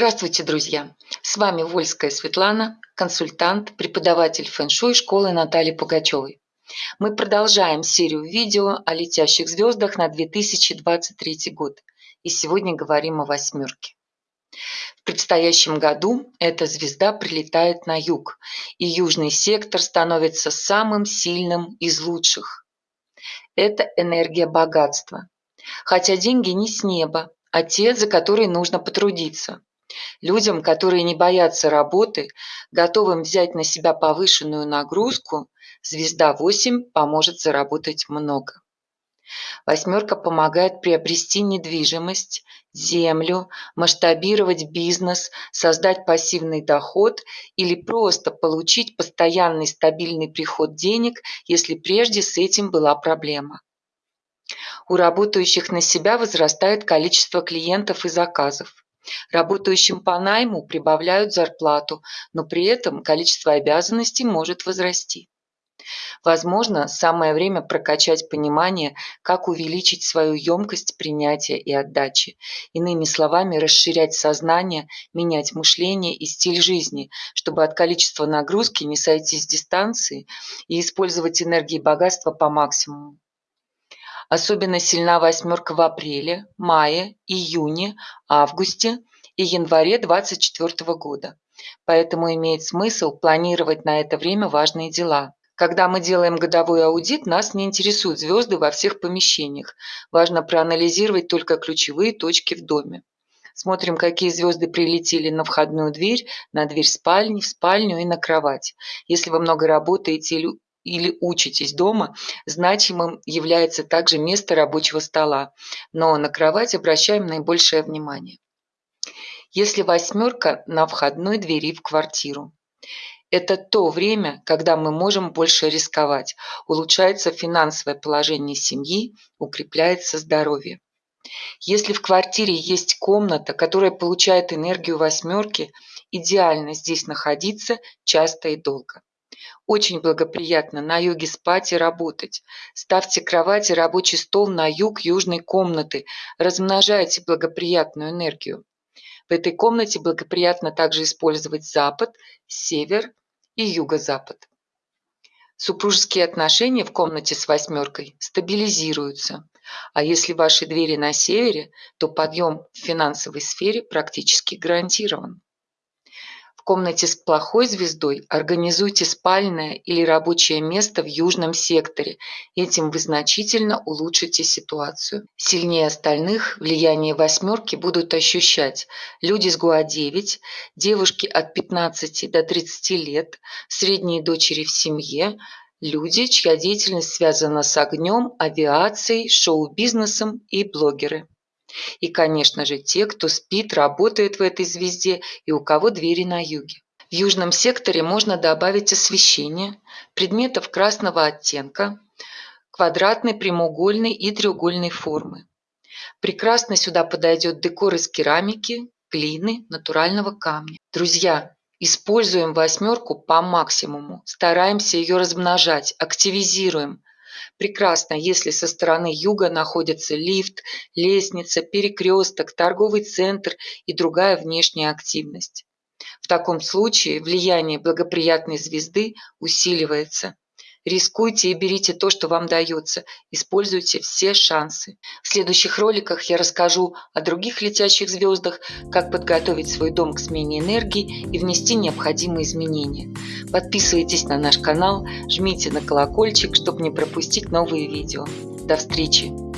Здравствуйте, друзья! С вами Вольская Светлана, консультант, преподаватель фэн-шуй школы Натальи Пугачевой. Мы продолжаем серию видео о летящих звездах на 2023 год. И сегодня говорим о восьмерке. В предстоящем году эта звезда прилетает на юг, и южный сектор становится самым сильным из лучших. Это энергия богатства. Хотя деньги не с неба, а те, за которые нужно потрудиться. Людям, которые не боятся работы, готовым взять на себя повышенную нагрузку, звезда 8 поможет заработать много. Восьмерка помогает приобрести недвижимость, землю, масштабировать бизнес, создать пассивный доход или просто получить постоянный стабильный приход денег, если прежде с этим была проблема. У работающих на себя возрастает количество клиентов и заказов. Работающим по найму прибавляют зарплату, но при этом количество обязанностей может возрасти. Возможно, самое время прокачать понимание, как увеличить свою емкость принятия и отдачи. Иными словами, расширять сознание, менять мышление и стиль жизни, чтобы от количества нагрузки не сойти с дистанции и использовать энергии богатства по максимуму. Особенно сильна восьмерка в апреле, мае, июне, августе и январе 2024 года. Поэтому имеет смысл планировать на это время важные дела. Когда мы делаем годовой аудит, нас не интересуют звезды во всех помещениях. Важно проанализировать только ключевые точки в доме. Смотрим, какие звезды прилетели на входную дверь, на дверь спальни, в спальню и на кровать. Если вы много работаете или учитесь дома, значимым является также место рабочего стола, но на кровать обращаем наибольшее внимание. Если восьмерка на входной двери в квартиру. Это то время, когда мы можем больше рисковать, улучшается финансовое положение семьи, укрепляется здоровье. Если в квартире есть комната, которая получает энергию восьмерки, идеально здесь находиться часто и долго. Очень благоприятно на юге спать и работать. Ставьте кровать и рабочий стол на юг южной комнаты. Размножайте благоприятную энергию. В этой комнате благоприятно также использовать запад, север и юго-запад. Супружеские отношения в комнате с восьмеркой стабилизируются. А если ваши двери на севере, то подъем в финансовой сфере практически гарантирован. Комнате с плохой звездой организуйте спальное или рабочее место в южном секторе. Этим вы значительно улучшите ситуацию. Сильнее остальных влияние восьмерки будут ощущать люди с ГУА-9, девушки от 15 до 30 лет, средние дочери в семье, люди, чья деятельность связана с огнем, авиацией, шоу-бизнесом и блогеры. И, конечно же, те, кто спит, работает в этой звезде и у кого двери на юге. В южном секторе можно добавить освещение, предметов красного оттенка, квадратной, прямоугольной и треугольной формы. Прекрасно сюда подойдет декор из керамики, глины, натурального камня. Друзья, используем восьмерку по максимуму, стараемся ее размножать, активизируем, Прекрасно, если со стороны юга находится лифт, лестница, перекресток, торговый центр и другая внешняя активность. В таком случае влияние благоприятной звезды усиливается. Рискуйте и берите то, что вам дается. Используйте все шансы. В следующих роликах я расскажу о других летящих звездах, как подготовить свой дом к смене энергии и внести необходимые изменения. Подписывайтесь на наш канал, жмите на колокольчик, чтобы не пропустить новые видео. До встречи!